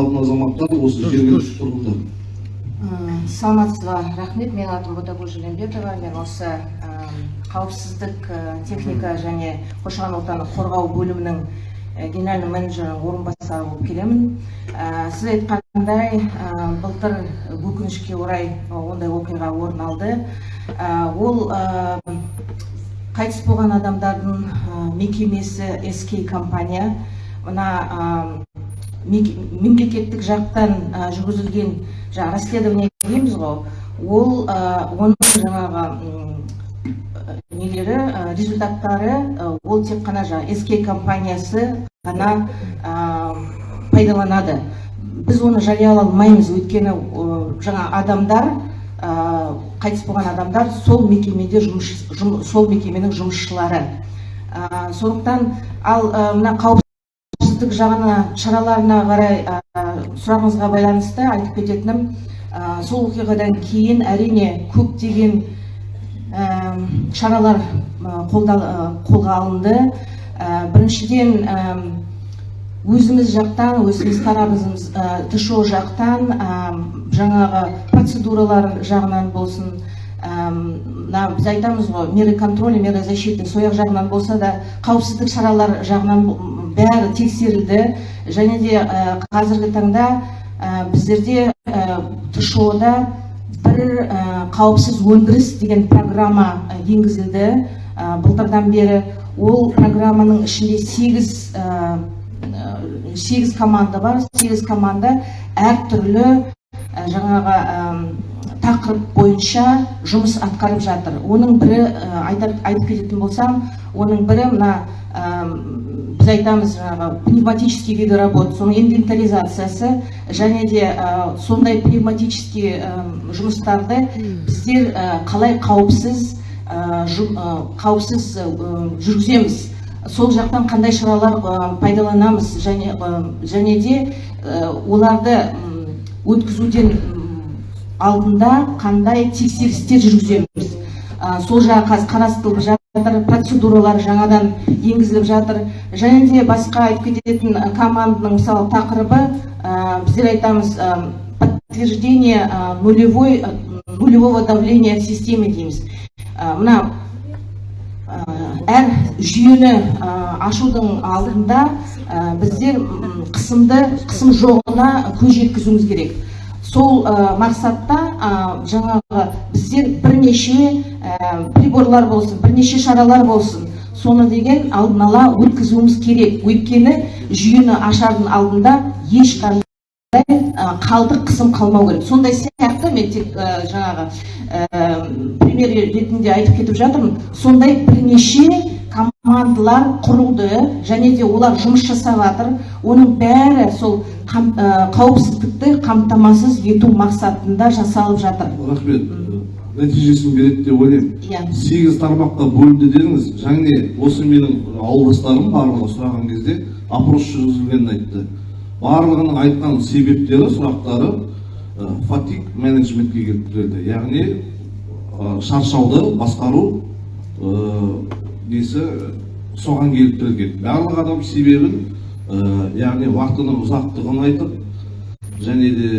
алатын азаматтар осы жергілікті тұрғындар саламатсыз ба рахмет. Менің атым ботагүл жүленбетова мен осы қауіпсіздік техника және қоршаған ортаны қорғау бөлімінің генеральный менеджерінің орынбасары болып келемін. Сіз айтқандай былтыр өкінішке орай ондай оқиға орын алды. Ол қайтыс болған адамдардың мекемесі СК компания. Мына мемлекеттік жақтан жүргізілген жаңағы расследование дейміз ғой. Ол оның жаңағы нелері результаттары ол тек қана жаңағы СК компаниясы ғана пайдаланады. Біз оны жариялай алмаймыз. Өйткені жаңа адамдар қайтыс болған адамдар сол мекемеде жұмыс сол мекеменің жұмысшылары. Сондықтан ал мына қауіпсіздік жағына шараларына қарай сұрағыңызға байланысты айтып кететінім сол оқиғадан кейін әрине көптеген шаралар қолға алынды. Біріншіден өзіміз жақтан өзіміз тарапымыз тшо жақтан жаңағы процедуралар жағынан болсын мына біз айтамыз ғой меры контроля меры защиты сол жағынан болса да қауіпсіздік шаралар жағынан бәрі тексерілді. Және де қазіргі таңда біздерде тшо да бір қауіпсіз өндіріс деген программа енгізілді. Былтырдан бері ол программаның ішінде сегіз сегіз команда бар. Сегіз команда әртүрлі жаңағы тақырып бойынша жұмыс атқарып жатыр. Оның бірі айтып кететін болсам оның бірі мына біз айтамыз жаңағы пневматический виды работ соның инвентаризациясы және де сондай пневматический жұмыстарды біздер қалай қауіпсіз қауіпсіз жүргіземіз. Сол жақтан қандай шаралар пайдаланамыз және және де оларды өткізуден алдында қандай тексерістер жүргіземіз? Сол жағы қазір қарастырылып жатыр процедуралар жаңадан енгізіліп жатыр. Және де басқа айтып кететін команданың мысалы тақырыбы біздер айтамыз подтверждение нулевой нулевого давления в системе дейміз. Мына әр жүйені ашудың алдында біздер қысымды қысым жоғына көз жеткізуіміз керек. Сол мақсатта жаңағы біздер бірнеше приборлар болсын бірнеше шаралар болсын. Соны деген алдын ала өткізуіміз керек. Өйткені жүйені ашардың алдында ешқандай қалдық қысым қалмау керек. Сондай сияқты мен тек жаңағы пример ретінде айтып кетіп жатырмын. Сондай бірнеше командалар құрылды және де олар жұмыс жасап жатыр оның бәрі сол қауіпсіздікті қамтамасыз ету мақсатында жасалып жатыр. Рахмет. Нәтижесін береді деп ойлаймын. Иә. Сегіз тармаққа бөлінді дедіңіз. Және осы менің ауылдастарым барлығы сұраған кезде опрос жүргізілгенін айтты. Барлығының айтқан себептері сұрақтары фатик менеджментке келіп тірелді яғни шаршауды басқару несі соған келіп тірелген барлық адам себебін яғни уақытының ұзақтығын айтып және де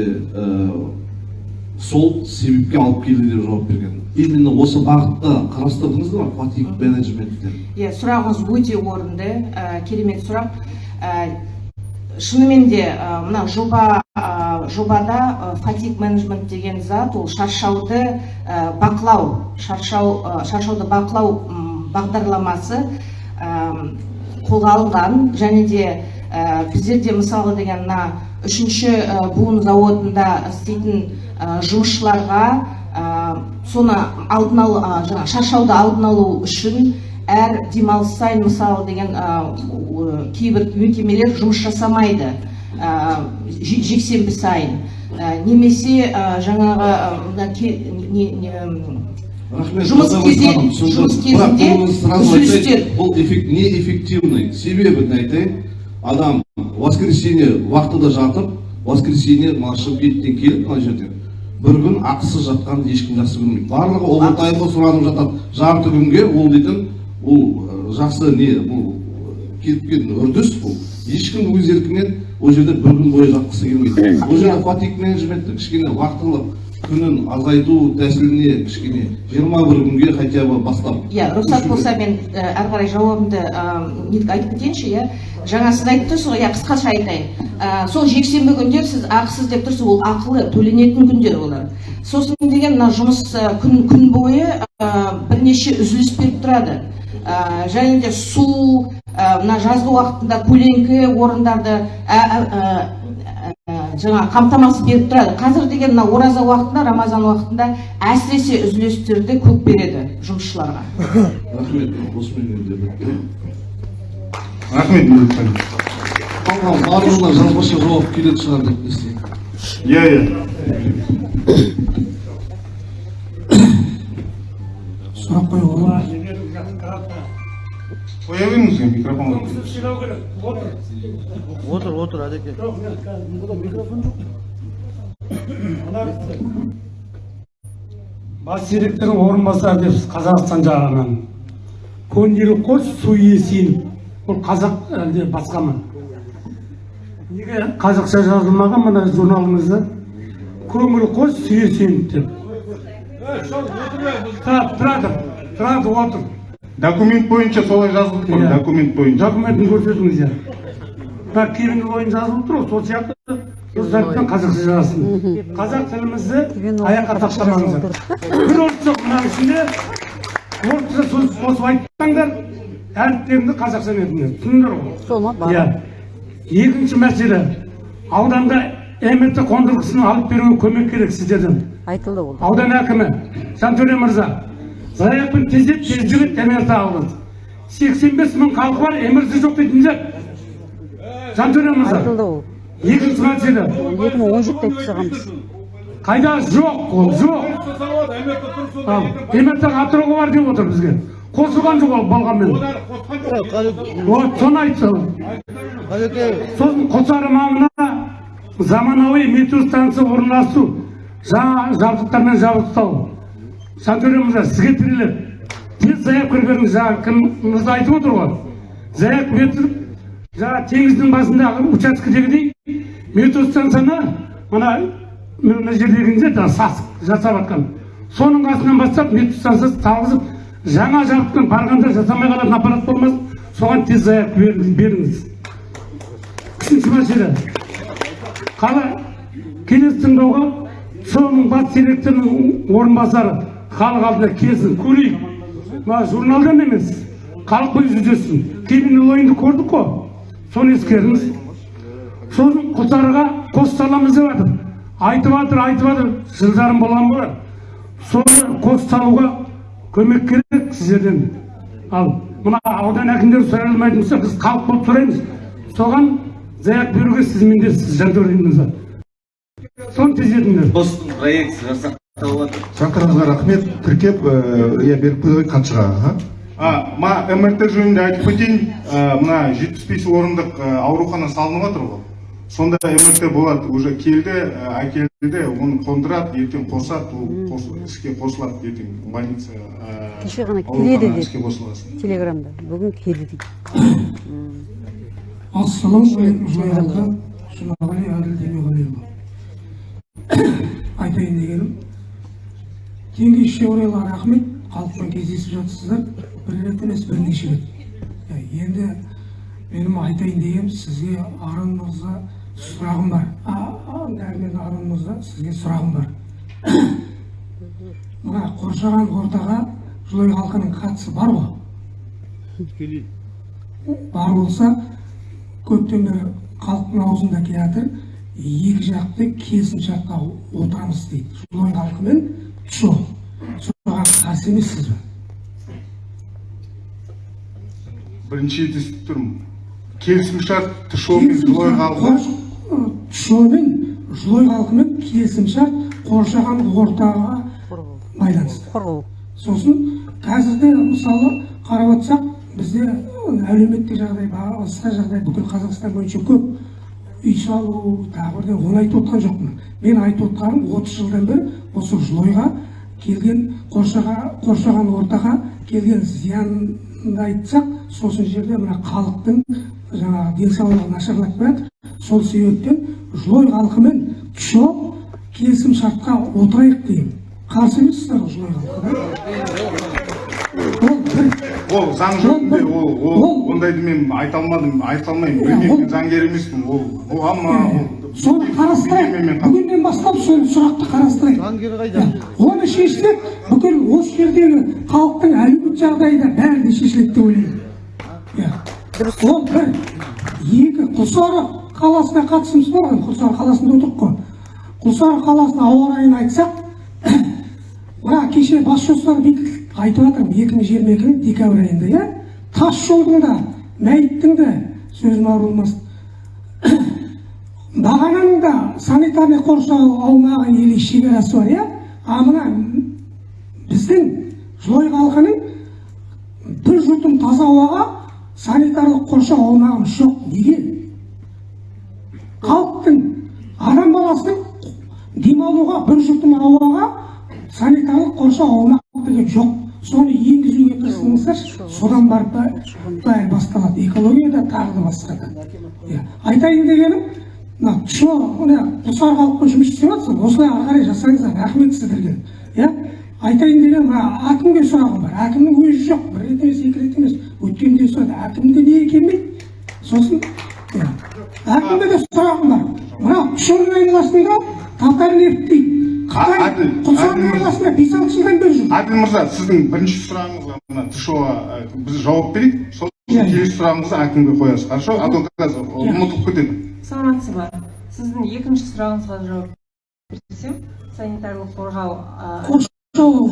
сол себепке алып келді деп жауап берген. Именно осы бағытта қарастырдыңыздар ма фатик менеджментте иә сұрағыңыз өте орынды. Керемет сұрақ. Шынымен де мына жоба жобада фатик менеджмент деген зат ол шаршауды бақылау шаршау шаршауды бақылау бағдарламасы қолға алынған және де біздерде мысалы деген мына үшінші буын зауытында істейтін жұмысшыларға соны алдын алу жаңағы шаршауды алдын алу үшін әр демалыс сайын мысалы деген кейбір мекемелер жұмыс жасамайды жексенбі сайын. Немесе жаңағы жұмыс кезінде үзілістер бұл не эффективный себебін айтайын адам воскресенье уақытыда жатып воскресенье мына шымкенттен келіп мына жерде. Бір күн ақысыз жатқанын ешкім жақсы көрмейді. Барлығы овертаймға сұранып жатады. Жарты күнге ол дейтін бұл жақсы не бұл келген үрдіс бұл. Ешкім өз еркімен ол жерде бір күн бойы жатқысы келмейді. Ол жерде фатик менеджментті кішкене уақытылы күнін азайту тәсіліне кішкене жиырма бір күнге хотя бы бастап. Иә рұқсат болса мен ә, әрі қарай жауабымды нетіп айтып кетейінші иә. Жаңа сіз айтып тұрсыз ғой иә қысқаша айтайын. Ә, сол жексенбі күндер сіз ақысыз деп тұрсыз ол ақылы төленетін күндер олар. Сосын деген мына жұмыс күн күн бойы бірнеше үзіліс беріп тұрады. Және де су мына жазғы уақытында көлеңкі орындарды жаңа қамтамасыз беріп тұрады. Қазір деген мына ораза уақытында рамазан уақытында әсіресе үзілістерді көп береді жұмысшыларға. Рахмет осымен бітті рахмет қалған барлығына жазбаша жауап келетін шығар деп иә иә. Сұрақ қоюға болады? Қоя беріңіз микрофонға отыр отыр әдеке бас директордың орынбасары депсіз қазақстан жағынан көндел қос су есейін бұл қазақ әлде басқа ма? Неге қазақша жазылмаған мына журналыңызда көңіл қос су есейін деп. Тұрады тұрады тұрады отыр документ бойынша солай жазылып тұр Иә. документ бойынша. Документін көрсетіңіз иә. Мына кейбір ойын жазылып тұр ғой сол сияқты қазақша жазсын қазақ тілімізді аяққа таптамаңыздар бір орыс жоқ мынаның ішінде орысша сөз қосып айтпаңдар әріптеріңді қазақша етіңдер түсіндіңдер ғой? Сол ма? Иә. Екінші мәселе ауданда мрт қондырғысын алып беруге көмек керек сіздерден. Айтылды ол. Аудан әкімі жантөре мырза заявканы тездет тездетіп мрт алды сексен бес мың халқы бар мрт жоқ дейтіндер. Мырза. Айтылды ол. Екінші мәселе екі мың он жетіде айтып қайда? Жоқ ол жоқ. Мрт атырауға бар деп отыр бізге. Қосылған жоқ ол болғанмен вот соны әдеке сосын құлсары маңына заманауи метро станция орналастыру жаңа жабдықтармен жабдықтау жантөре мырза сізге тіреледі тез заявка беріңіз жаңа кім мырза айтып отыр ғой. Заявка беріп жаңа теңіздің басындағы учаскедегідей метро станцияны мына мына жаңа сасық жасап жатқан соның қасынан бастап метро станциясы салғызып жаңа жабдықпен барғанда жасамай қалатын аппарат болмасын соған тез заявка беріңіз. Үшінші мәселе. Қала келесі тыңдауға соның бас директорының орынбасары халық алдында келсін көрейік мына журналдан емес халық көзі жүзесін кейбір ойынды көрдік қой соны ескеріңіз сосын құлсарыға қос саламыз деп жатыр айтып жатыр айтып жатыр жылдарым болған болар соны қос салуға көмек керек сіздерден ал мына аудан әкімдері сұрай алмайтын болса біз халық болып сұраймыз соған заявка беруге сіз жантөре мырза соны тездетіңдер постың проекті жасақталып жатыр сұрақтарыңызға рахмет. Тіркеп иә беріп қойған хатшыға аха. а мына мрт жөнінде айтып кетейін мына жетпіс бес орындық аурухана салынып жатыр ғой. Сонда мрт болады уже келді әкелді оны қондырады ертең қосады ол іске қосылады ертең больница Кеше ғана келеді іске қосылады телеграмда. Бүгін келді дейді. Ассалаумағалейкум журналда жұмағали әділ демеғалиұлы айтайын дегенім теңгеше орайлы рахмет. Халықпен кездесіп жатырсыздар бір рет емес бірнеше рет. Енді менің айтайын дегенім сізге арын мырза сұрағым бар. Дәрмен арын мырза сізге сұрағым бар. Мына қоршаған ортаға жылой халқының қатысы бар ғой? Бар болса көптен бері халықтың аузында келе жатыр екі жақты келісімшартқа отырамыз дейді. Жылой халқы мен тшо соған қарсы емессіз бе бірінші рет естіп тұрмын келісімшарт тшо мен жылой халқы тшо мен жылой халқымен келісімшарт қоршаған ортаға байланысты. Қорғау сосын қазірде мысалы қарап отырсақ бізде әлеуметтік жағдай басқа жағдай бүкіл қазақстан бойынша көп. Үй салу тағы бірдеңе оны айтып отқан жоқпын мен айтып отқаным отыз жылдан бері осы жылойға келген қоршаға, қоршаған ортаға келген зиян айтсақ сосын жерде мына халықтың жаңағы денсаулығы нашарлап барады сол себептен жылой халқымен чо келісім шартқа отырайық деймін қарсы емессіздер ғой жылой халқы? Ол заң жүзінде ол ол ондайды мен айта алмадым айта алмаймын. Білмеймін мен заңгер емеспін. Ол оған ма ол. соны қарастырайық. Бүгіннен бастап сол сұрақты қарастырайық. Заңгер қайда? оны шешсек бүкіл осы жердегі халықтың әлеуметтік жағдайы да бәрі де шешіледі деп ойлаймын. Иә ол бір екі құлсары қаласына қатысымыз бар ғой. Құлсары қаласында отырмық қой. Құлсары қаласының ауа райын айтсақ мына кеше бас жоспар бекітілді. Айтып жатырмын екі мың жиырма екінің декабрь айында иә тас жолдың да мәйіттің де сөзім ауырылмасын бағананың да санитарный қоршау аумағы или шекарасы бар иә а мына біздің жылой халқының бір жұтым таза ауаға санитарлық қоршау аумағымыз жоқ неге халықтың адам баласының демалуға бір жұтым ауаға санитарлық қоршау аумақ деген жоқ соны енгізуге тырысыңыздаршы содан барып бәрі басталады экология да тағы да басқа да иә айтайын дегенім мына чо мына құлсары халықпен жұмыс істеп жатсың осылай ары қарай жасаңыздар рахмет сіздерге иә айтайын деген мына әкімге сұрағым бар әкімнің өзі жоқ бір рет емес екі рет емес өткенде сұрады әкімде неге келмейді сосын әкімге де сұрағым бар мына чоның айналасында татар нефть дейді Әділ айналасында бес алты жылдан бері жүр әділ мырза сіздің бірінші сұрағыңызға мына тшоға біз жауап берейік. Сосын Иә, иә. келесі сұрағыңызды әкімге қоясыз. Хорошо? А то қазір Иә. ұмытылып кетеді. Саламатсыз ба? Сіздің екінші сұрағыңызға жауап берсем санитарлық қорғау қоршау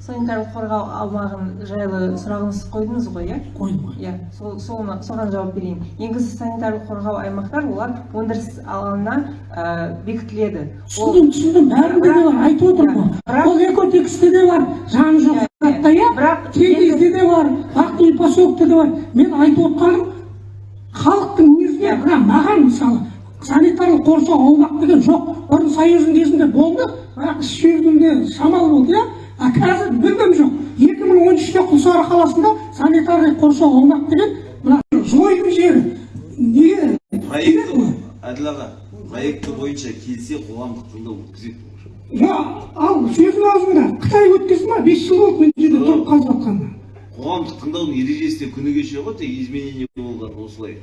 санитарлық қорғау аумағын жайлы сұрағыңыз қойдыңыз ғой иә? Қойдым ғой иә сол соны соған жауап берейін. Негізі санитарлық қорғау аймақтар олар өндіріс алаңына ә, бекітіледі. Түсіндім түсіндім бәрінде де бар айтып отырмын ғой. ол экотексте де бар жаны жоқ Иә, затта иә? Бірақ- теңізде де бар ақтөбе поселокте де бар. Мен айтып отқаным халықтың өзіне Иә. мына маған мысалы санитарлық қоршау аумақ деген жоқ. Бұрын союздың кезінде болды бірақ іс жүзінде шамалы болды иә? А қазір мүлдем жоқ. екі мың он үште құлсары қаласында санитарлық қоршау аумақ деген мына жойдың жері. Неге проекті әділ аға проекті бойынша келсе қоғамдық тыңдау өткізеді ал сөздің аузында қытай өткізді ма? Бес жыл болды мен жерде тұрып қалып жатқанына қоғамдық тыңдаудың ережесі де күні кеше ғой тек изменение болған осылай.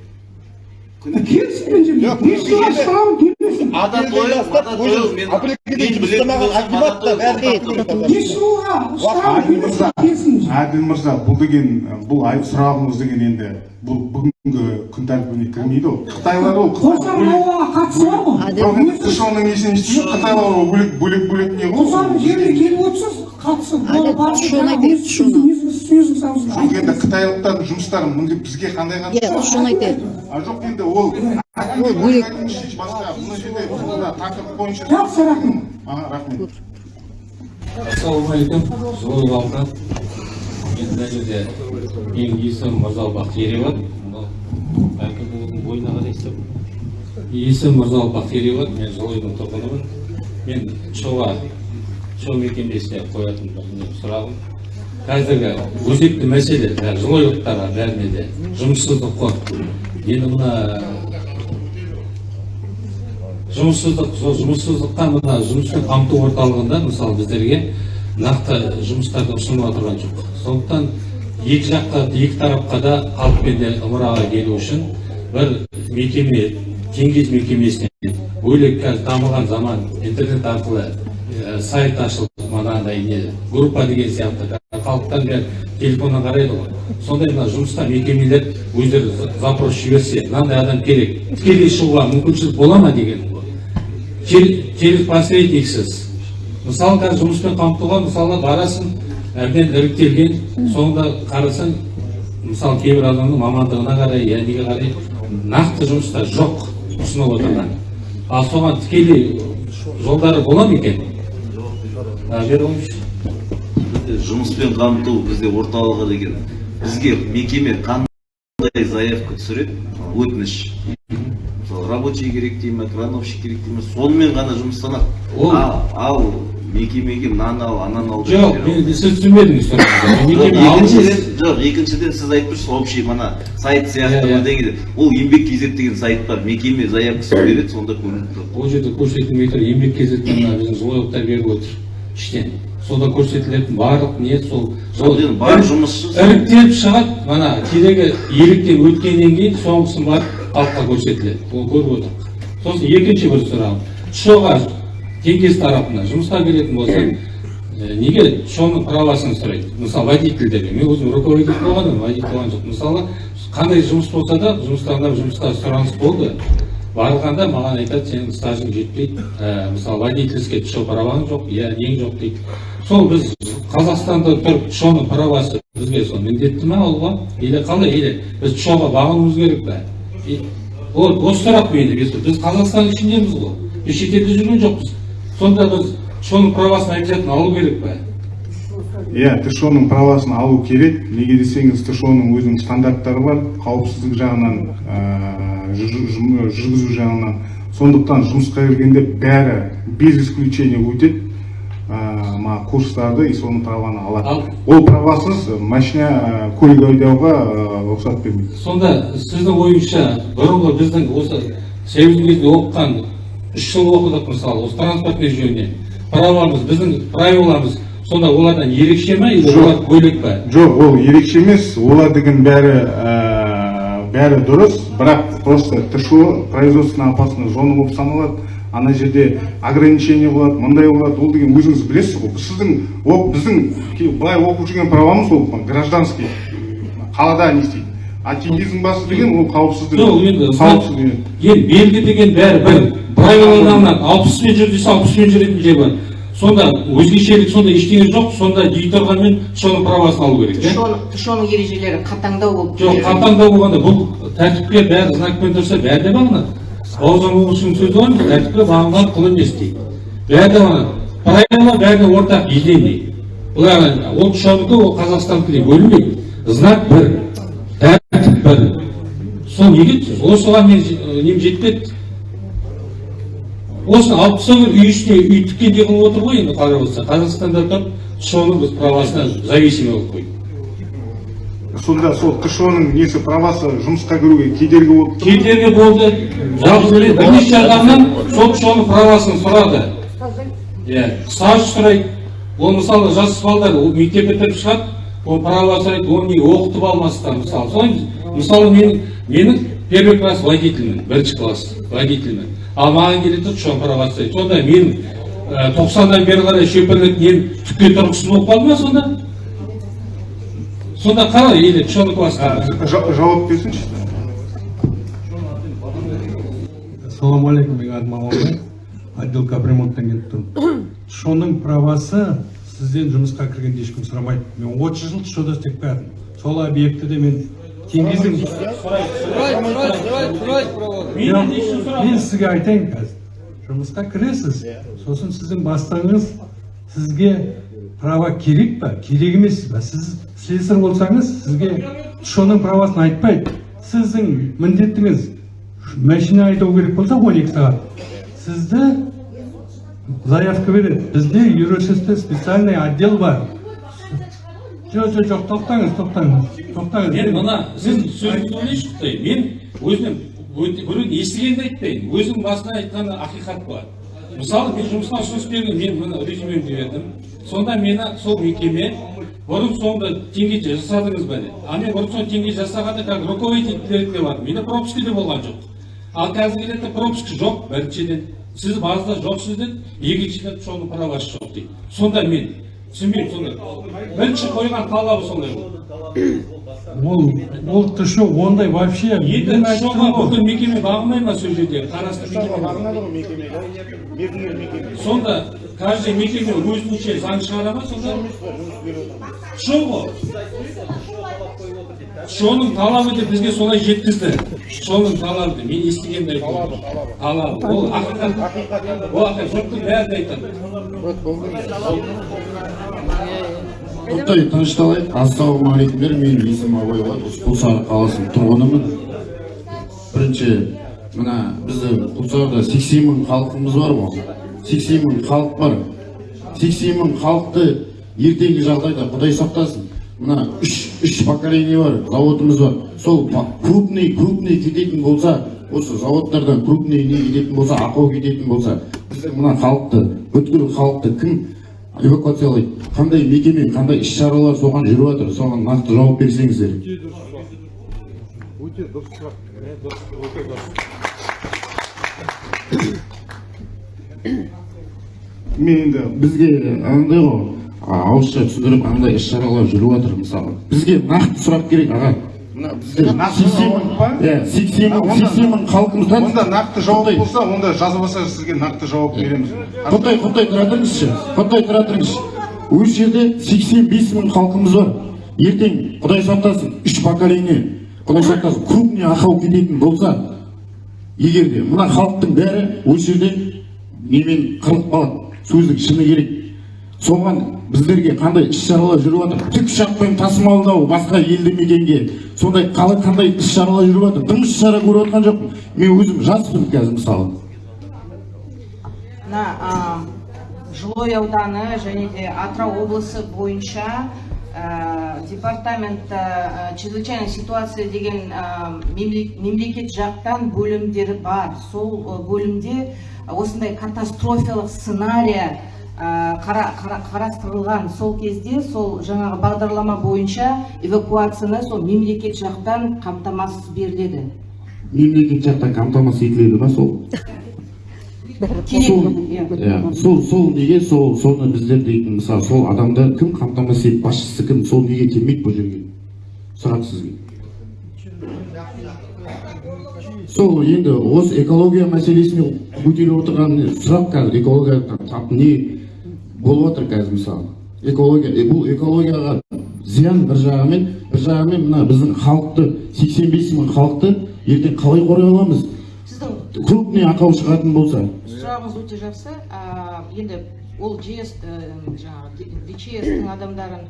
Әділ мырза бұл деген бұл ай сұрағыңыз деген енді бұл бүгінгі күн тәртібіне кірмейді ғой қытайлар ол ауаға қатысы бар ғой. Жоқ қытайлар ол бөлек бөлек бөлек не ғой қоршаған жерге келіп отырсыз қатысы аузында жоқ енді қытайлықтардың жұмыстары міне бізге қандай қатысы иә соны айтайық а жоқ енді ол Ол бөлек. басқа мына жерде мына тақырып бойынша жақсы рахмет. А рахмет. Ассалаумағалейкум. Мына жерде менің есімім бәлкім бойына қарайсыз есімім мен тұрғынымын мен мекемесіне қоятын бір сұрағым. Қазіргі өзекті мәселе жылойлықтарға бәріне де жұмыссыздық қой енді мына жұмыссыздық сол жұмыссыздыққа мына жұмыспен қамту орталығында мысалы біздерге нақты жұмыстарды ұсынып отырған жоқ. Сондықтан екі жаққа екі тарапқа да халықпен де ымыраға келу үшін бір мекеме теңгез мекемесіне бөлек қазір дамыған заман интернет арқылы ә, сайт ашылып манағыдай не группа деген сияқты халықтан бәрі телефоннан қарайды ғой. Сондай мына жұмысқа мекемелер өздері за- запрос жіберсе мынандай адам керек. Тікелей шығуға мүмкіншілік бола ма деген ғой. Чер- через посредниксіз. Мысалы қазір жұмыспен қамтуға мысалы барасың әбден іріктелген соңында қарасаң мысалы кейбір адамның мамандығына қарай я неге қарай нақты жұмыстар жоқ ұсынып отырған. Ал соған тікелей жолдары бола ма екен? Жұмыспен қамту бізде орталығы деген бізге мекеме қандай заявка түсіреді өтініш мысалы рабочий керек дей ма крановщик керек дей ма сонымен ғана жұмыстанады Ол- ал мекемеге мынаны ал ананы ал жоқ сіз түсінбедіңіз. Жоқ, екіншіден емес. жоқ екіншіден сіз айтып тұрсыз общий мына сайт Иә, сияқты иә. бірдеңе деп. ол еңбек kz деген сайт бар мекеме заявкасын береді сонда көрініп тұрады ол жерде көрсетілмей тұр еңбек мына біздің беріп отыр іштен сонда көрсетілетін барлық не сол Сол енді бар жұмысшы іріктеліп шығады мына керегі еліктен өткеннен кейін соңғысын барып халыққа көрсетіледі. Оны көріп отырмық сосын екінші бір сұрағым. Шоға теңкес тарапынан жұмысқа келетін болсаң ә, неге шоның правасын сұрайды? Мысалы водительдерге мен өзім руководитель болғанмын водитель болған жоқ мысалы қандай жұмыс болса да жұмыстарына жұмысқа сұраныс болды. Барғанда маған айтады сенің стажың жетпейді. Ә, мысалы водительский шо праваң жоқ иә нең жоқ дейді. Сол біз қазақстанда тұрып шоның правасы бізге сол міндетті ме алуға или қалай? Или біз шоға бағынуымыз керек И- вот осы сұрақ менде біз біз қазақстан ішіндеміз ғой. Біз шетелде жүрген жоқпыз. Сонда біз шоның правасын обязательно алу керек пе? Иә тшоның правасын алу керек. Неге десеңіз тшоның өзінің стандарттары бар қауіпсіздік жағынан ә, жүргізу жағынан. Сондықтан жұмысқа келгенде бәрі без исключения өтеді. Мына курстарды и соның праваны алады. Ал- ол правасыз машина көлік айдауға рұқсат бермейді. Сонда сіздің ойыңызша бұрынғы біздің осы союз кезінде оқыған үш жыл оқыдық мысалы осы транспортный жөнінен правамыз біздің правиламыз сонда олардан ерекше ма или олар бөлек па жоқ ол ерекше емес. Олар деген бәрі бәрі дұрыс. Бірақ просто тшо производственная опасная зона болып саналады. Ана жерде ограничение болады мындай болады. Ол деген өзіңіз білесіз ғой. Сіздің о- біздің былай оқып жүрген правамыз ол гражданский. Қалада не істейді? А теңгездің басы деген ол қауіпсіздік. Жоқ енді қауіпсіздік енді белгі деген бәрі бір. Правилаларынан алпыспен жүр десе алпыспен жүретін жер бар. Сонда өзгешелік сонда ештеңе жоқ сонда дей соның правасын алу керек иә тшоның ережелері қатаңдау болып жоқ қатаңдау болғанда бұл тәртіпке бәрі знакпен тұрса бәрі де бағынады. Бауыржан момышұлының сөзі бар ғой тәртіпке бағынған құл емес дейді. Бәрі де бағынады. Правила бәріне ортақ единый бұлар ол тшонікі ол қазақстандікі деп бөлінбейді. Знак бір. Тәртіп бір. Сол неге? Осыған мен нем жетпеді? Тастау керек үй үстіне үй тіккендей қылып отыр ғой енді қарап отырса қазақстанда тұрып тшоның біз правасына зависимый болып қойдық сонда сол тшоның несі правасы жұмысқа кіруге кедергі болып тұр ма? кедергі болды. Бірнеше адамнан сол соның правасын сұрады. Иә стаж сұрайды ол мысалы жас балдар мектеп бітіріп шығады ол права сұрайды оны неге оқытып алмастан мысалы. Солай мысалы мен менің первый класс водительмін бірінші класс водительмін. Ал маған келеді да соның правасы сұрайды сонда мен тоқсаннан бері қарай шөпірлік нем түкке тұрғысыз болып қалды ма сонда? Сонда қалай или класста Жа- жауап берсінші. Ассалаумағалейкум мен аты маманбай отдел капремонттан келіп тұрмын. Шоның правасы сізден жұмысқа кіргенде ешкім сұрамайды. Мен отыз жыл шода істеп келдім сол объектіде мен мен, сізге айтайын қазір жұмысқа кіресіз. Сосын сіздің бастығыңыз сізге права керек па? Керек емес па? Сіз слесарь болсаңыз сізге шоның правасын айтпайды. Сіздің міндетіңіз машина айдау керек болса 12 сағат. Сізді заявка береді. Бізде юрошсте специальный отдел бар. Жоқ жоқ жоқ тоқтаңыз тоқтаңыз. Тоқтаңыз мен мына сіз сөзіңізді ойлайыншы құдай мен өзім біреудің естігенді айтпайын өзім басынан айтқан ақиқат бар. Мысалы мен жұмысқа ұсыныс бердім мен мына резюмемді бердім сонда мені сол мекеме бұрын соңды теңге жасадыңыз ба деді а мен бұрын соңды теңге жасағанда как руководитель ретінде бардым менде пропуска де болған жоқ. Ал қазіргі ретте пропуск жоқ біріншіден. Сіз базада жоқсыз деді екіншіден соның правасы жоқ дейді. Сонда мен түсінбеймін сонда бірінші қойған талабы сондай ол ол тшо ондай вообще енді ғой. бүкіл мекеме бағынбай ма сол жерде қарасты мекеме сонда каждый мекеме өзінше заң шығара ма сонда ғой шоның талабы деп бізге солай жеткізді. Шоның талабы мен естігенді айтып отырмын талабы. Ол ақиқат. Ол ақиқат. Жұрттың бәрі де айтады. Тоқтай тынышталайық. Ассалаумағалейкумдер менің есімім абай осы құлсары қаласының тұрғынымын. Бірінші мына біздің құлсарда сексен мың халқымыз бар ғой. Сексен мың халық бар. Сексен мың халықты ертеңгі жағдайда құдай сақтасын. Мына үш үш поколение бар заводымыз бар. Сол крупный крупный кететін болса осы заводтардан крупный не кететін болса ақау кететін болса біздің мына халықты бүткіл халықты кім эвакуациялайды? Қандай мекеме қандай іс шаралар соған жүріп жатыр соған нақты жауап берсеңіздер. Мен енді бізге андай ғой. Ауызша түсіндіріп андай іс шаралар жүріп жатыр мысалы. Бізге нақты сұрақ керек аға. Мына сексен мың иә сексен мың сексен халқымыздан онда нақты жауап болса онда жазбаса сізге нақты жауап береміз. Құнтай Құнтай тұра тұрыңызшы Құнтай тұра тұрыңызшы осы жерде 85 мың халқымыз бар. Ертең құдай сақтасын үш поколение. Құдай сақтасын крупный ақау кететін болса егер де мына халықтың бәрі осы жерде немен қырылып қалады сөздің шыны керек. Соған біздерге қандай іс шаралар жүріп жатыр? Тікұшақпен тасымалдау басқа елді мекенге сондай қалай қандай іс шаралар жүріп жатыр? Дым іс шара көріп жатқан жоқпын. Мен өзім жаспын қазір мысалы. Мына жылой ауданы және де атырау облысы бойынша а, департамент а, чрезвычайная ситуация деген мемле- мемлекет жақтан бөлімдері бар. Сол бөлімде осындай катастрофиялық сценария қара- қара- қарастырылған сол кезде сол жаңағы бағдарлама бойынша эвакуацияны сол мемлекет жақтан қамтамасыз беріледі. Мемлекет жақтан қамтамасыз етіледі ма сол? Керек. Сол иә. сол сол неге сол соны біздер дейтін мысалы сол адамды кім қамтамасыз етіп басшысы кім? Сол неге келмейді бұл жерге? Сұрақ сізге. Сол енді осы экология мәселесіне көтеріп отырған сұрақ қазір. Экология не? Болып жатыр қазір мысалы экология бұл экологияға зиян бір жағымен бір жағымен мына біздің халықты 85 мың халықты ертең қалай қорғай аламыз? Сіздің крупный ақау шығатын болса. Сұрағыңыз өте жақсы. Енді ол жес жаңағы дчс-тің адамдарын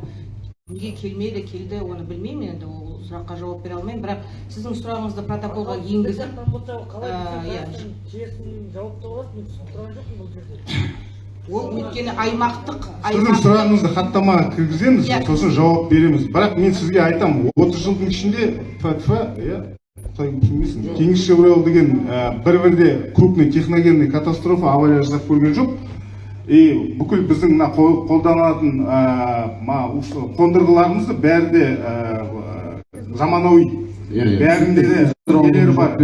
неге келмеді келді оны білмеймін. Енді ол сұраққа жауап бере алмаймын. Бірақ сіздің сұрағыңызды протоколға енгізіп а, иә. Ол өйткені аймақтық сіздің сұрағыңызды хаттамаға кіргіземіз Иә. сосын жауап береміз. Бірақ мен сізге айтамын отыз жылдың ішінде фтф иә теңізшевройл деген ә, бір бірде крупный техногенный катастрофа авария жасап көрген жоқ. И бүкіл біздің мына қол- қолданатын ә, қондырғыларымызды бәрі де ә, заманауи. Иә, иә. бәрінде де нелері бар?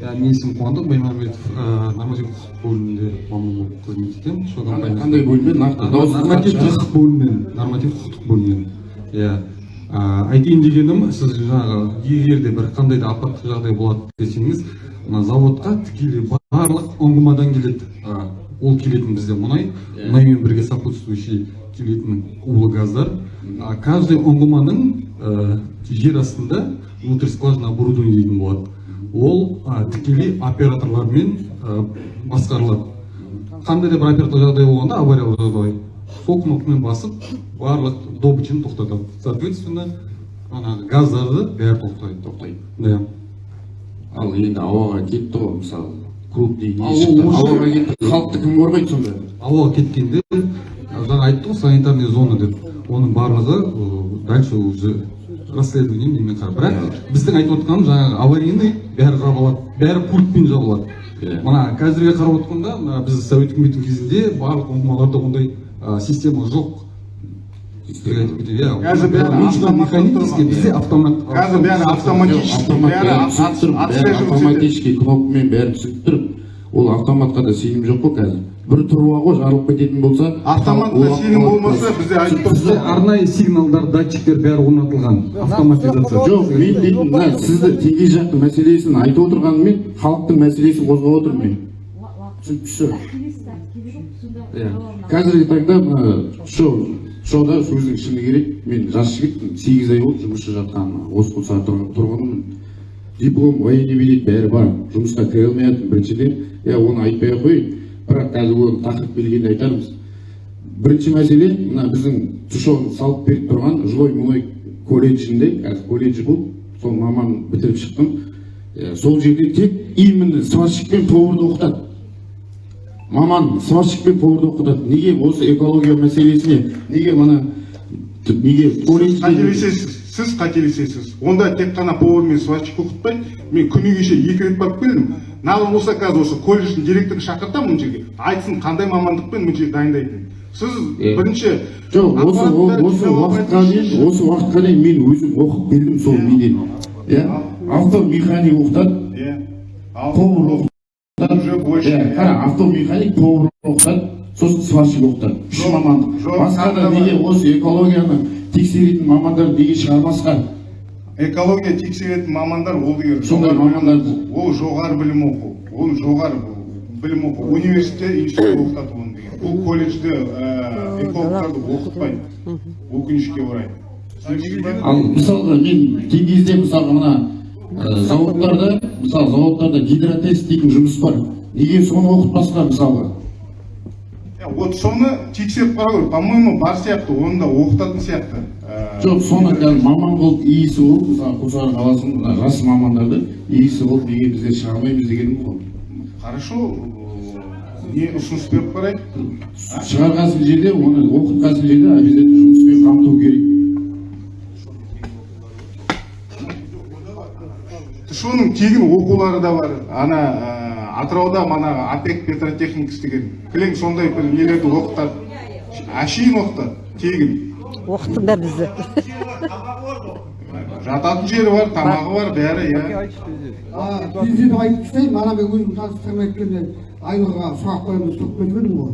Менің есімім қуандық баймағамбетов нормативтік құқық бөлімінде маман болып қызмет етемін компаниясында. қандай бөлме нақты дауыс нормативтік құқық бөлімінен нормативтік құқықтық бөлімінен иә айтайын дегенім сіз жаңағы егер де бір қандай да апаттық жағдай болады десеңіз мына заводқа тікелей барлық ұңғымадан келеді ол келетін бізде мұнай мұнаймен бірге сопутствующий келетін улы газдар каждый ұңғыманың жер астында внутрь скважина оборудование дейтін болады ол ә, тікелей операторлармен ә, басқарылады. Қандай да бір операторлық жағдай болғанда авариялық жағдай сол кнопкамен басып барлық добычаны тоқтатады. Соответственно жаңағы газдарды бәрі тоқтайды. Тоқтайды. Да. Ал енді ауаға кетті ғой мысалы крупный ауаға кетті. Халықты кім қорғайды сонда? Ауаға кеткенде жаңа айтты ғой санитарный зона деп. Оның барлығы дальше уже расследование немен қарап бірақ біздің айтып отқанымыз жаңағы аварийный бәрі жабылады бәрі пультпен жабылады Иә. мына қазірге қарап отқанда мына біз совет үкіметінің кезінде барлық ұңғымаларда ондай система жоқ. Иә. Қазір бәрі бізде автомат қазір бәрі автоматический кнопкамен бәрі түсініп тұрмын ол автоматқа да сенім жоқ қой қазір. Бір труба ғой жарылып кететін болса автоматта сенім болмаса бізде айтып тұрсыз арнайы сигналдар датчиктер бәрі орнатылған. Автоматизация. жоқ мен дейтін мына сізді теңге жақтың мәселесін айтып отырғанымен халықтың мәселесін қозғап отырмын мен. Түсініксіз иә. қазіргі таңда мына шоу шоуда сөздің шыны керек. Мен жас жігітпін сегіз ай болды жұмыссыз жатқаныма. Осы құлсары тұрғанмын диплом военный билет бәрі бар. Жұмысқа кіре алмай жатырмын біріншіден. Иә оны айтпай ақ қояйын. Бірақ қазір оны тақырып келгенде айтармыз. Бірінші мәселе мына біздің тушоны салып беріп тұрған жылой мұнай колледжінде қазір колледж бұл сол маман бітіріп шықтым. Сол жерде тек именно сварщик пен поварды оқытады. Маман сварщик пен поварды оқытады. Неге осы экология мәселесіне неге мына неге колледжде сіз қателесесіз. Онда тек қана повар мен сварщик оқытпайды мен күні кеше екі рет барып келдім. Надо болса қазір осы колледждің директорын шақыртамын мына жерге. Айтсын қандай мамандықпен мына жерге дайындайтынын. Сіз бірінші жоқ осы осы уақытқа дейін осы уақытқа дейін мен өзім оқып келдім сол неден иә автомеханик оқытады. Иә повар оқытады. қара автомеханик повар оқытады. Сосын сварщик оқытады үш мамандық. жоқ, басқа да неге? Осы экологияны тексеретін мамандар неге шығармасқа экология тексеретін мамандар ол деген Сондай мамандар- ол жоғары білім оқу. Ол жоғары білім оқу. Университет институт оқытады оны деген. Бұл колледжде ә, экологтарды оқытпайды. Өкінішке орай. Ал мысалға мен кей кезде мысалға мына ә, зауыттарда мысалы зауыттарда гидротест дейтін жұмыс бар. Неге соны оқытпасқа мысалға? Иә, вот соны тексеріп қарау керек. По моему бар сияқты оны да оқытатын сияқты. Ә, жоқ соны қазір маман болып иісі болып мысалы қосары қаласының мына жас мамандарды иісі болып неге біздер шығармаймыз дегенім ғой. Хорошо ә, не ұсыныс беріп қарайық шығарған жерде оны оқытқан жерде обязательно жұмыспен қамту керек. Соның тегін оқулары да бар. Ана атырауда манағы апек петротехникс деген кілең сондай бір нелерді оқытады. Әшейін оқытады тегін. Оқыттыңдар бізді. Жататын жері бар тамағы бар бәрі иә. Деп айтып тастайын ана мен өзім таныстырмай кеткенде айнұрға сұрақ қоямын деп кетіп едім ғой.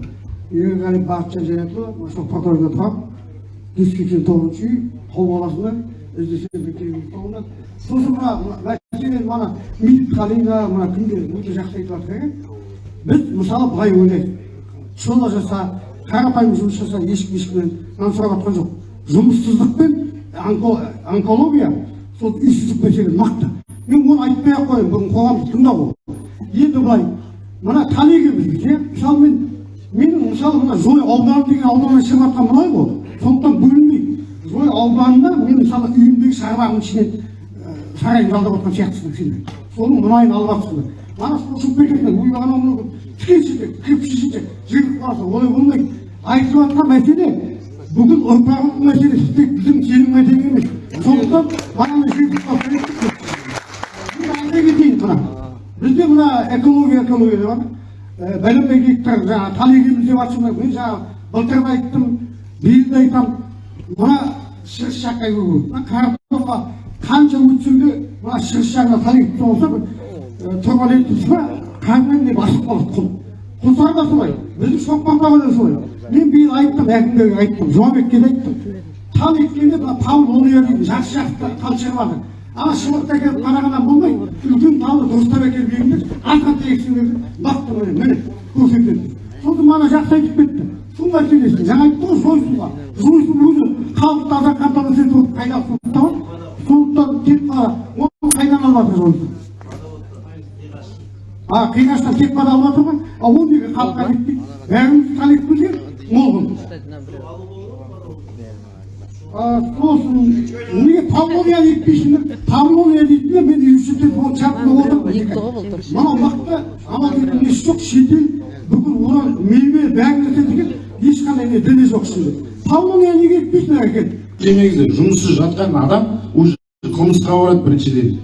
Ерғали бақытжан жәнәтұлы сол патрульда тұрамын жүз сексен тоғызыншы үй тау баласында. іздесем сосын мына мәселен қалида мына күнде өте жақсы айтып жатыр екен біз мысалы былай ойлайық шола жаса қарапайым жұмыс жаса ешкім ешкімнен нан сұрап жатқан жоқ жұмыссыздық пен онко- онкология сол үйсіздік мәселе нақты мен оны айтпай ақ қояйын бүгін қоғамды тыңдау ғой енді былай мына талегіміз иә мысалы мен менің мысалы мына зой ауданы деген ауданнан шығып жатқан мұнай ғой. Сондықтан бөлінбейді. Зой ауданында мен мысалы үйімдегі шаруаның ішінен сарайын жалдап отқан сияқтысың сендер соның мұнайын алып жатсыңдар ана сол ұшып кететін ой анау мынау тікенші кепшіші жігіт барса олай болмайды. Айтып жатқан мәселе бүгін ұрпағымыздың мәселесі тек біздің сенің мәселең емес. Сондықтан айта кетейін мына. Бізде мына экология экология деп жатыр мен гектар жаңағы тал егеміз деп жатсыңдар мен жаңағы былтыр да айттым биыл да айтамын мына шығыс жаққа картопқа қанша өтсең де мына шығыс жағына егіп болса бір тұрған ба кәдімгідей басып қалады құл құлсары да солай біздің шоқпандағы да солай мен биыл айттым әкімдерге айттым жұмабекке де айттым тал еккенде мына тал ония дейтін жақсы жақсы тал шығып жатыр ана шыбықты әкеліп қарағаннан болмайды үлкен талды дұрыстап әкеліп егіңдер артқа тегісіңдер бақты міне міне көрсетеді сосын мана жақсы айтып кетті су мәселесі жаңа айтты ғой жойсуға жойсу өзі халықты азан қамтамасыз етіп отырып қайда су табады сондықтан тек қана оны қайдан алып жатыр жойсу а қиғаштан тек қана алып жатыр ғой а ол неге халыққа жетпейді бәріміз білген молғын А, сосын неге павловия етпейсіңдер павловия дейтіндер мен университет болып шартында отырмын мына уақытта амал несі жоқ шетел бүкіл одан мейве бәрін ешқандай не діні жоқ ішінде. Павловия неге етпейсіңдер әкеліп демеңіздер жұмыссыз жатқан адам уже қылмысқа барады біріншіден.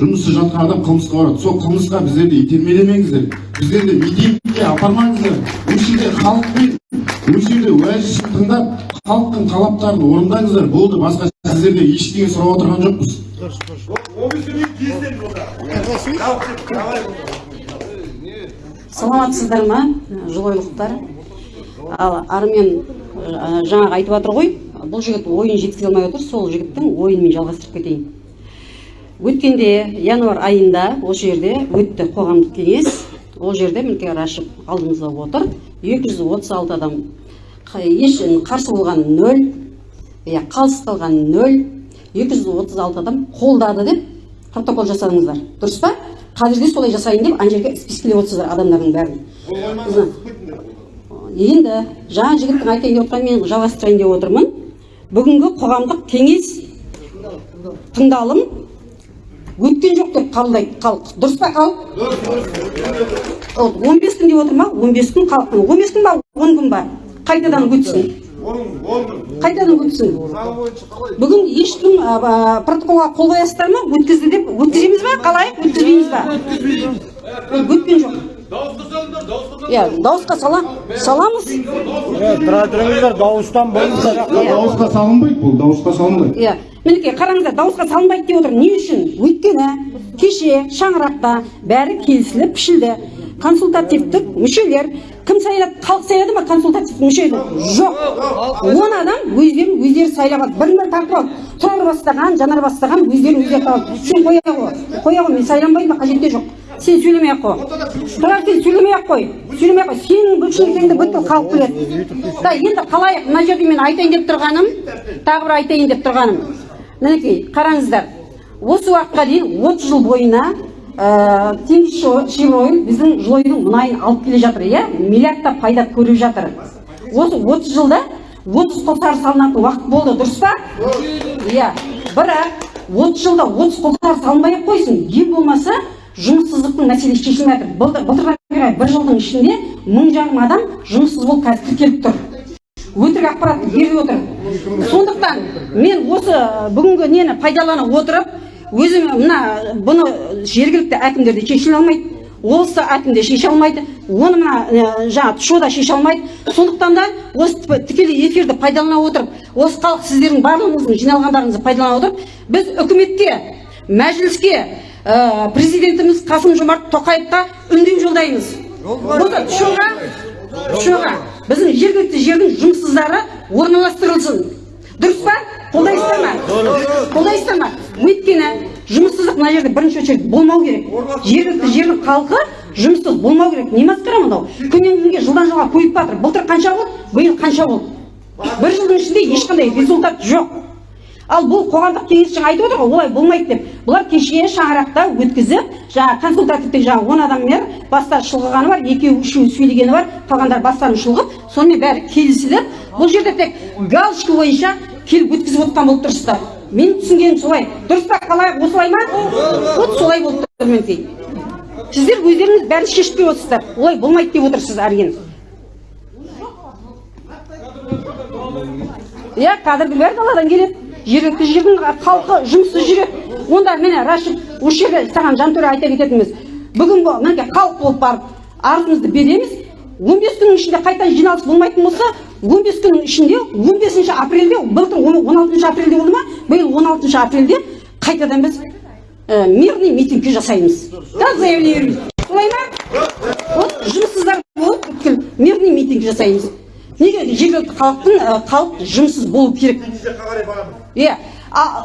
Жұмыссыз жатқан адам қылмысқа барады. Сол қылмысқа біздерді итермелемеңіздер. Біздерді митингке апармаңыздар. Осы жерде халықпен осы жерде уәжісін тыңдап халықтың талаптарын орындаңыздар. Болды басқа сіздерден ештеңе сұрап отырған жоқпыз. Саламатсыздар ма жылойлықтар ал армен ә, жаңағы айтып жатыр ғой бұл жігіт ойын жеткізе алмай отыр сол жігіттің ойын мен жалғастырып кетейін. Өткенде январь айында осы жерде өтті қоғамдық кеңес. Ол жерде мінекей рашев алдымызда отыр. 236 адам еш қарсы болған нөл иә қалыс қалған нөл 236 адам қолдады деп протокол жасадыңыздар. Дұрыс па? Қазір де солай жасайын деп ана жерге спискілеп отырсыздар адамдардың бәрін. Енді жаңа жігіттің айтайын деп отырғанын мен жалғастырайын деп отырмын. Бүгінгі қоғамдық кеңес тыңдалым өткен жоқ деп қабылдайды халық дұрыс па халық он бес күн деп отыр ма он бес күн халық он бес күн ба? он күн ба? Қайтадан өтсін. Қайтадан өтсін. Бүгін ешкім протоколға қол қоясыздар ма? Өткізді деп өткіземіз ба? Қалай? Өткізбейміз ба? Өткен жоқ. Иә дауысқа сала саламыз. Тұра тұрыңыздар дауыстан болыңыздар. Дауысқа салынбайды бұл дауысқа салынбайды. Иә мінекей қараңыздар дауысқа салынбайды деп отыр. Не үшін? Өйткені кеше шаңырақта бәрі келісіліп пішілді. Консультативтік мүшелер кім сайлады халық сайлады ма консультативтік мүшені жоқ. Он адам өздерін өздері сайлап алды бірін бірі тартып алды тұрар бастаған жанар бастаған өздерін өздері тауып сен қоя ғой қоя ғой мен сайланбаймын ба қажеті жоқ. Сен сөйлемей ақ қой. Тұрар сен сөйлемей ақ қой. Сөйлемей ақ қой. Сенің бүлшілігіңді бүткіл халық біледі. Да енді қалайық мына жерде мен айтайын деп тұрғаным тағы бір айтайын деп тұрғаным. Мінекей қараңыздар. Осы уақытқа дейін отыз жыл бойына ә, шевройл біздің жылойдың мұнайын алып келе жатыр иә? Миллиардтап пайда көріп жатыр. Осы отыз жылда отыз құлсары салынатын уақыт болды дұрыс па? Иә. Бірақ отыз жылда отыз құлсары салынбай ақ қойсын. Ең болмаса жұмыссыздықтың мәселесі шешілмей жатыр. Былтыр былтырдан бері бір жылдың ішінде мың жарым адам жұмыссыз болып қазір тіркеліп тұр. Өтірік ақпарат беріп отыр. Сондықтан мен осы бүгінгі нені пайдалана отырып өзім мына бұны жергілікті әкімдер де шеше алмайды облыстық әкім де шеше алмайды оны мына жаңағы тшо да шеше алмайды. Сондықтан да осы тікелей эфирді пайдалана отырып осы халық сіздердің барлығыңыздың жиналғандарыңызды пайдалана отырып біз үкіметке мәжіліске ә, президентіміз қасым жомарт тоқаевқа үндеу жолдаймыз. Осы тшоға тшоға біздің жергілікті жердің жұмыссыздары орналастырылсын. Дұрыс па? Қолдайсыздар ма? Қолдайсыздар ма? Өйткені жұмыссыздық мына жерде бірінші очередь болмау керек. Жергілікті жердің халқы жұмыссыз болмау керек. Не масқара мынау? Күннен күнге жылдан жылға көбейіп жатыр. Былтыр қанша болды? Биыл қанша болды? Бір жылдың ішінде ешқандай результат жоқ. Ал бұл қоғамдық кеңес жаңа айтып отыр ғой олай болмайды деп. Бұлар кеше шаңырақта өткізіп жаңа консультативтік жаңа он адаммен бастары шұлғығаны бар екеуі үшеуі сөйлегені бар қалғандары бастарын шұлғып сонымен бәрі келісіліп бұл жерде тек галочка бойынша келіп өткізіп отқан болып тұрсыздар. Менің түсінгенім солай. Дұрыс па қалай осылай ма? Вот солай болып тұр мінекей сіздер өздеріңіз бәрін шешпей отырсыздар. Олай болмайды деп отырсыздар әрине. Иә кадрдың бәрі даладан келеді. Жергілікті жердің халқы жұмыссыз жүреді онда міне рашид осы жерде саған жантөре айта кететініміз. Бүгін бұл мінекей халық болып барып арызымызды береміз. он бес күннің ішінде қайтадан жиналыс болмайтын болса он бес күннің ішінде он бесінші апрельде былтыр он алтыншы апрельде болды ма? Биыл он алтыншы апрельде қайтадан біз ә, мирный митинг жасаймыз. Да заявление солай ма? Вот жұмыссыздар болып мирный митинг жасаймыз. Неге жергілікті халықтың ә, халық жұмыссыз болу керек? Иә.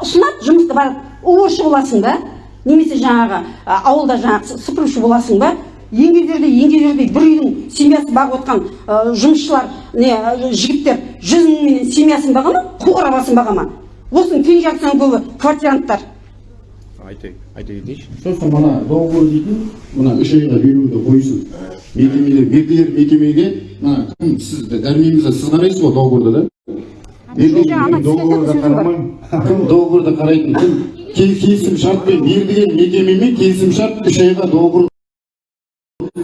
Ұсынады жұмысты барып уборщик боласың ба немесе жаңағы а, ауылда жаңағы сыпырушы боласың ба еңгезердей еңгезердей бір үйдің семьясын бағып отқан жұмысшылар не жігіттер жүз мыңменен семьясын баға ма қоғыр басын баға ма? Осының тең жартысынан көбі квартиранттар. Айта айта кетейінші. Сосын мына договор дейтін мына үш айға беруді қойсын. Мекемелер мердігер мекемеге мына кім сіз дәрменімізді сіз қарайсыз ғой договорды да? Ана договорда қарамаймын кім договорды қарайтын кім? Кел- келісім шартпен мердігер мекемемен келісім шарт үш айға договор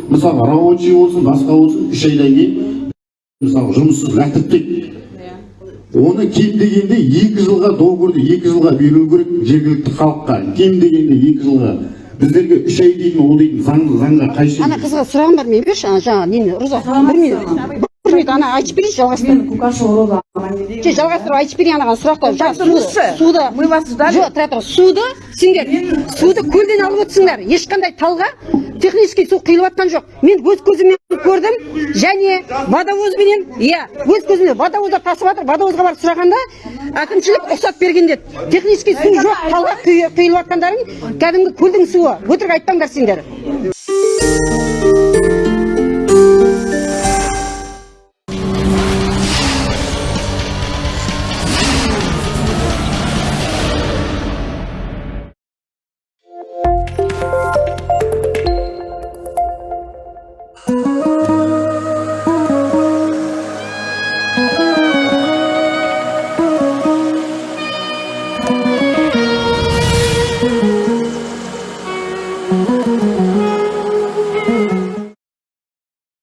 мысалы рабочий болсын басқа болсын үш айдан кейін мысалы жұмыссыз лақтырып оны кем дегенде екі жылға договорды екі жылға беру керек жергілікті халыққа. Кем дегенде екі жылға. Біздерге үш ай дейтін ол дейтін заң заңға қайшы. Ана қызға сұрағым бар мен берші ана жаңағы нені руза? Минут ана айтып берейінші жалғастырып жоқ жалғастырып айтып берейін анаған сұраққа жаңағы суды суды Мы вас ждали. жоқ тұра тұр суды сендер суды көлден алып отырсыңдар. Ешқандай талға технический су құйылып жатқан жоқ. Мен өз көзіммен көрдім. Және водовозбенен иә өз көзіммен водовоздар тасып жатыр водовозға барып сұрағанда әкімшілік рұқсат берген деді. Технический су жоқ талға құй- құйылып жатқандарың кәдімгі көлдің суы. Өтірік айтпаңдар сендер.